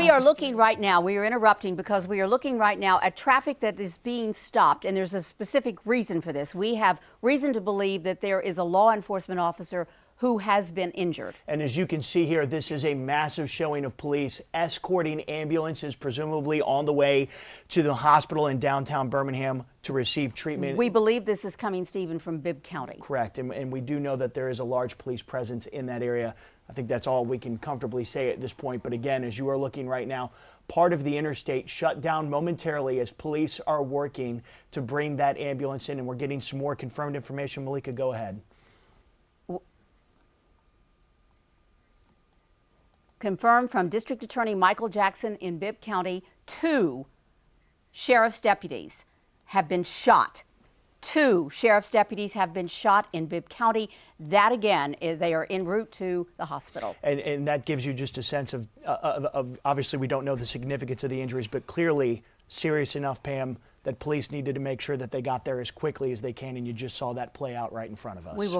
We are looking right now, we are interrupting because we are looking right now at traffic that is being stopped, and there's a specific reason for this. We have reason to believe that there is a law enforcement officer who has been injured. And as you can see here, this is a massive showing of police escorting ambulances, presumably on the way to the hospital in downtown Birmingham to receive treatment. We believe this is coming, Stephen, from Bibb County. Correct. And, and we do know that there is a large police presence in that area. I think that's all we can comfortably say at this point. But again, as you are looking right now, part of the interstate shut down momentarily as police are working to bring that ambulance in. And we're getting some more confirmed information. Malika, go ahead. Confirmed from District Attorney Michael Jackson in Bibb County, two sheriff's deputies have been shot. Two sheriff's deputies have been shot in Bibb County. That again, they are en route to the hospital. And, and that gives you just a sense of, uh, of, of, obviously, we don't know the significance of the injuries, but clearly serious enough, Pam, that police needed to make sure that they got there as quickly as they can. And you just saw that play out right in front of us. We will